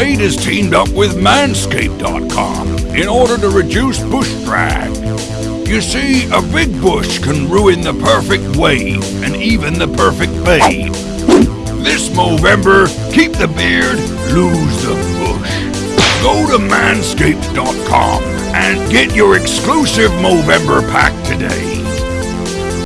Blade has teamed up with Manscaped.com in order to reduce bush drag. You see, a big bush can ruin the perfect wave and even the perfect babe. This Movember, keep the beard, lose the bush. Go to manscaped.com and get your exclusive Movember pack today.